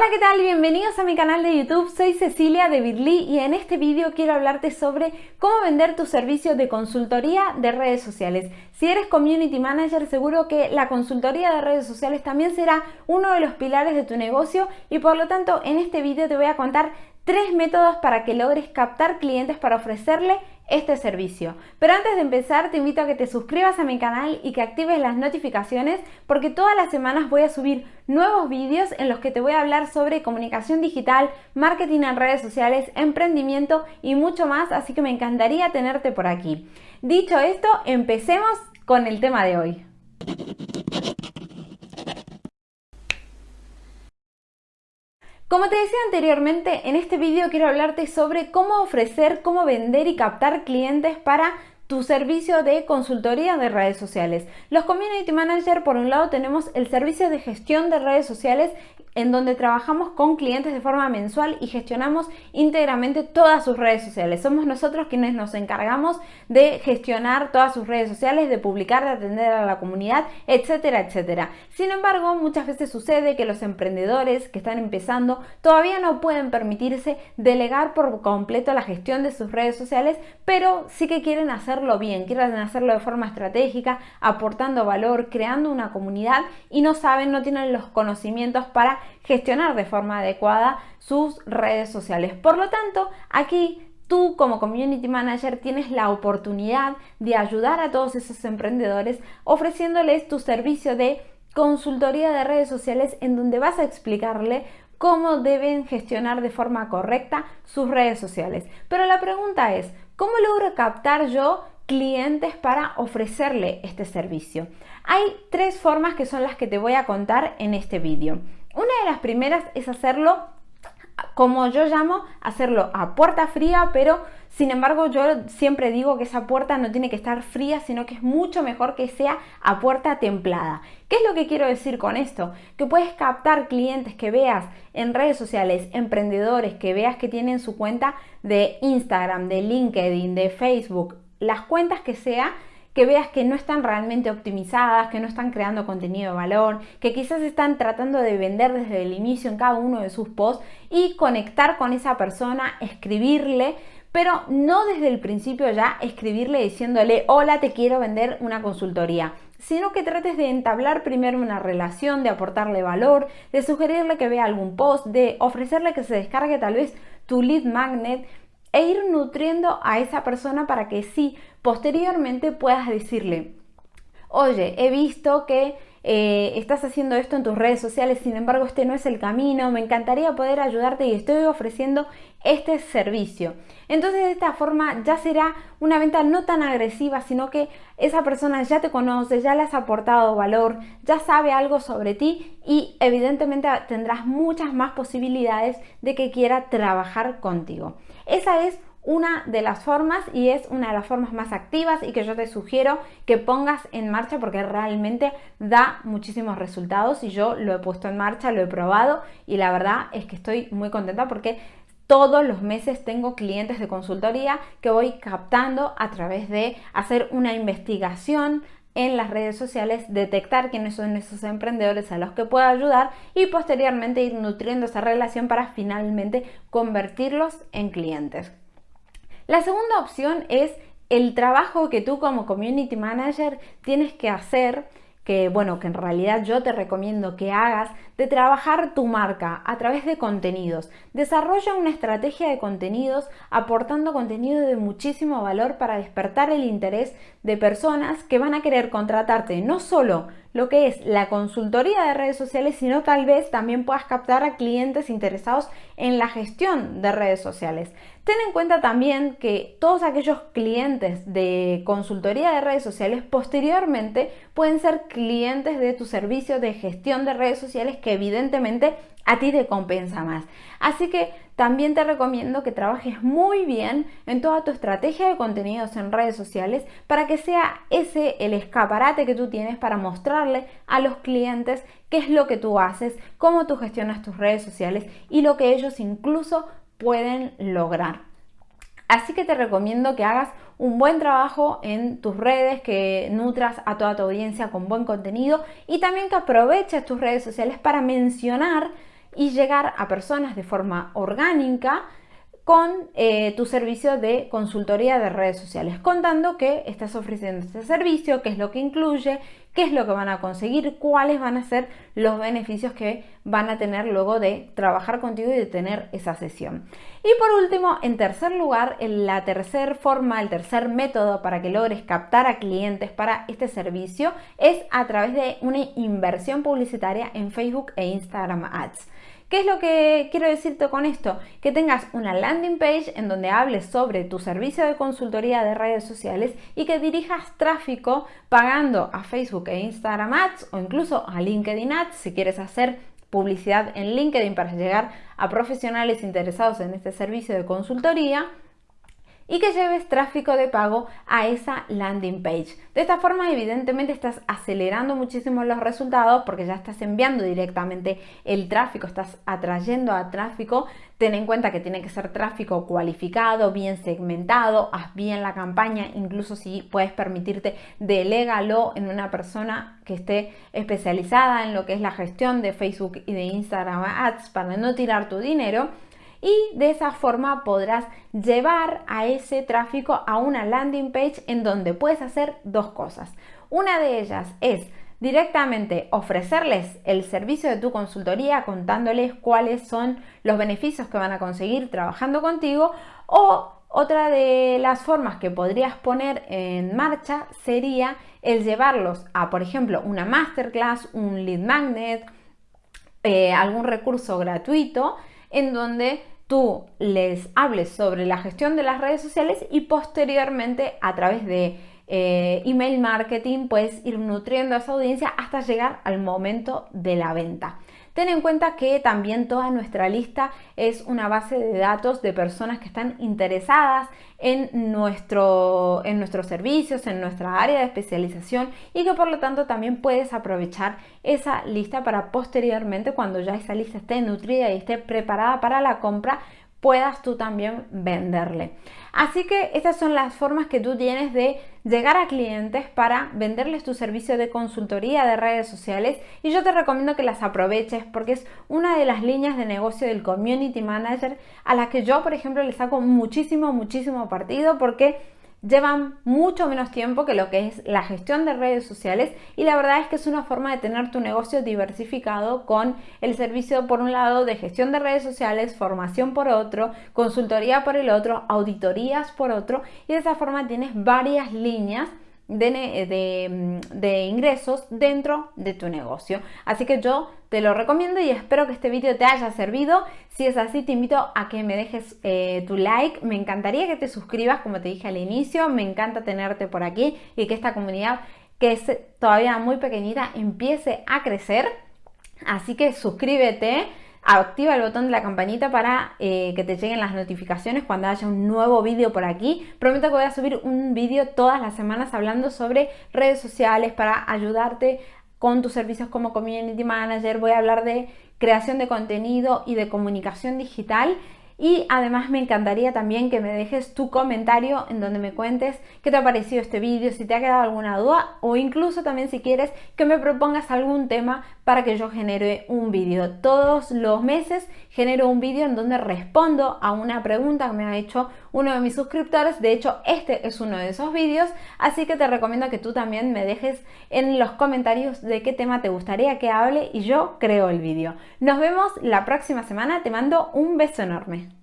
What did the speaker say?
Hola, ¿qué tal? Bienvenidos a mi canal de YouTube. Soy Cecilia de Birly y en este vídeo quiero hablarte sobre cómo vender tu servicio de consultoría de redes sociales. Si eres Community Manager, seguro que la consultoría de redes sociales también será uno de los pilares de tu negocio y por lo tanto en este vídeo te voy a contar tres métodos para que logres captar clientes para ofrecerle este servicio. Pero antes de empezar te invito a que te suscribas a mi canal y que actives las notificaciones porque todas las semanas voy a subir nuevos vídeos en los que te voy a hablar sobre comunicación digital, marketing en redes sociales, emprendimiento y mucho más, así que me encantaría tenerte por aquí. Dicho esto, empecemos con el tema de hoy. Como te decía anteriormente, en este vídeo quiero hablarte sobre cómo ofrecer, cómo vender y captar clientes para tu servicio de consultoría de redes sociales. Los Community Manager, por un lado, tenemos el servicio de gestión de redes sociales en donde trabajamos con clientes de forma mensual y gestionamos íntegramente todas sus redes sociales. Somos nosotros quienes nos encargamos de gestionar todas sus redes sociales, de publicar, de atender a la comunidad, etcétera, etcétera. Sin embargo, muchas veces sucede que los emprendedores que están empezando todavía no pueden permitirse delegar por completo la gestión de sus redes sociales, pero sí que quieren hacer bien, quieren hacerlo de forma estratégica, aportando valor, creando una comunidad y no saben, no tienen los conocimientos para gestionar de forma adecuada sus redes sociales. Por lo tanto, aquí tú como community manager tienes la oportunidad de ayudar a todos esos emprendedores ofreciéndoles tu servicio de consultoría de redes sociales en donde vas a explicarle cómo deben gestionar de forma correcta sus redes sociales. Pero la pregunta es, ¿cómo logro captar yo clientes para ofrecerle este servicio. Hay tres formas que son las que te voy a contar en este vídeo. Una de las primeras es hacerlo como yo llamo, hacerlo a puerta fría, pero sin embargo yo siempre digo que esa puerta no tiene que estar fría, sino que es mucho mejor que sea a puerta templada. ¿Qué es lo que quiero decir con esto? Que puedes captar clientes que veas en redes sociales, emprendedores que veas que tienen su cuenta de Instagram, de LinkedIn, de Facebook, las cuentas que sea que veas que no están realmente optimizadas, que no están creando contenido de valor, que quizás están tratando de vender desde el inicio en cada uno de sus posts y conectar con esa persona, escribirle, pero no desde el principio ya escribirle diciéndole hola te quiero vender una consultoría sino que trates de entablar primero una relación, de aportarle valor, de sugerirle que vea algún post, de ofrecerle que se descargue tal vez tu lead magnet, e ir nutriendo a esa persona para que sí, posteriormente puedas decirle, oye, he visto que eh, estás haciendo esto en tus redes sociales, sin embargo este no es el camino, me encantaría poder ayudarte y estoy ofreciendo este servicio. Entonces de esta forma ya será una venta no tan agresiva, sino que esa persona ya te conoce, ya le has aportado valor, ya sabe algo sobre ti y evidentemente tendrás muchas más posibilidades de que quiera trabajar contigo. Esa es una de las formas y es una de las formas más activas y que yo te sugiero que pongas en marcha porque realmente da muchísimos resultados y yo lo he puesto en marcha, lo he probado y la verdad es que estoy muy contenta porque todos los meses tengo clientes de consultoría que voy captando a través de hacer una investigación en las redes sociales, detectar quiénes son esos emprendedores a los que puedo ayudar y posteriormente ir nutriendo esa relación para finalmente convertirlos en clientes. La segunda opción es el trabajo que tú como community manager tienes que hacer que bueno, que en realidad yo te recomiendo que hagas de trabajar tu marca a través de contenidos. Desarrolla una estrategia de contenidos aportando contenido de muchísimo valor para despertar el interés de personas que van a querer contratarte no solo lo que es la consultoría de redes sociales, sino tal vez también puedas captar a clientes interesados en la gestión de redes sociales. Ten en cuenta también que todos aquellos clientes de consultoría de redes sociales posteriormente pueden ser clientes de tu servicio de gestión de redes sociales que evidentemente a ti te compensa más. Así que también te recomiendo que trabajes muy bien en toda tu estrategia de contenidos en redes sociales para que sea ese el escaparate que tú tienes para mostrarle a los clientes qué es lo que tú haces, cómo tú gestionas tus redes sociales y lo que ellos incluso pueden lograr. Así que te recomiendo que hagas un buen trabajo en tus redes, que nutras a toda tu audiencia con buen contenido y también que aproveches tus redes sociales para mencionar y llegar a personas de forma orgánica con eh, tu servicio de consultoría de redes sociales, contando que estás ofreciendo este servicio, qué es lo que incluye, qué es lo que van a conseguir, cuáles van a ser los beneficios que van a tener luego de trabajar contigo y de tener esa sesión. Y por último, en tercer lugar, la tercera forma, el tercer método para que logres captar a clientes para este servicio es a través de una inversión publicitaria en Facebook e Instagram Ads. ¿Qué es lo que quiero decirte con esto? Que tengas una landing page en donde hables sobre tu servicio de consultoría de redes sociales y que dirijas tráfico pagando a Facebook e Instagram Ads o incluso a LinkedIn Ads si quieres hacer publicidad en LinkedIn para llegar a profesionales interesados en este servicio de consultoría y que lleves tráfico de pago a esa landing page. De esta forma, evidentemente, estás acelerando muchísimo los resultados porque ya estás enviando directamente el tráfico, estás atrayendo a tráfico. Ten en cuenta que tiene que ser tráfico cualificado, bien segmentado, haz bien la campaña, incluso si puedes permitirte, delégalo en una persona que esté especializada en lo que es la gestión de Facebook y de Instagram Ads para no tirar tu dinero y de esa forma podrás llevar a ese tráfico a una landing page en donde puedes hacer dos cosas. Una de ellas es directamente ofrecerles el servicio de tu consultoría contándoles cuáles son los beneficios que van a conseguir trabajando contigo o otra de las formas que podrías poner en marcha sería el llevarlos a, por ejemplo, una masterclass, un lead magnet, eh, algún recurso gratuito en donde tú les hables sobre la gestión de las redes sociales y posteriormente a través de eh, email marketing puedes ir nutriendo a esa audiencia hasta llegar al momento de la venta. Ten en cuenta que también toda nuestra lista es una base de datos de personas que están interesadas en, nuestro, en nuestros servicios, en nuestra área de especialización y que por lo tanto también puedes aprovechar esa lista para posteriormente cuando ya esa lista esté nutrida y esté preparada para la compra puedas tú también venderle. Así que estas son las formas que tú tienes de llegar a clientes para venderles tu servicio de consultoría de redes sociales y yo te recomiendo que las aproveches porque es una de las líneas de negocio del community manager a las que yo por ejemplo le saco muchísimo muchísimo partido porque llevan mucho menos tiempo que lo que es la gestión de redes sociales y la verdad es que es una forma de tener tu negocio diversificado con el servicio por un lado de gestión de redes sociales, formación por otro, consultoría por el otro, auditorías por otro y de esa forma tienes varias líneas de, ingresos dentro de tu negocio. Así que yo te lo recomiendo y espero que este vídeo te haya servido. Si es así, te invito a que me dejes eh, tu like. Me encantaría que te suscribas, como te dije al inicio. Me encanta tenerte por aquí y que esta comunidad, que es todavía muy pequeñita, empiece a crecer. Así que suscríbete activa el botón de la campanita para eh, que te lleguen las notificaciones cuando haya un nuevo vídeo por aquí. Prometo que voy a subir un vídeo todas las semanas hablando sobre redes sociales para ayudarte con tus servicios como Community Manager. Voy a hablar de creación de contenido y de comunicación digital y además me encantaría también que me dejes tu comentario en donde me cuentes qué te ha parecido este vídeo, si te ha quedado alguna duda o incluso también si quieres que me propongas algún tema para que yo genere un vídeo. Todos los meses genero un vídeo en donde respondo a una pregunta que me ha hecho uno de mis suscriptores. De hecho, este es uno de esos vídeos, así que te recomiendo que tú también me dejes en los comentarios de qué tema te gustaría que hable y yo creo el vídeo. Nos vemos la próxima semana. Te mando un beso enorme.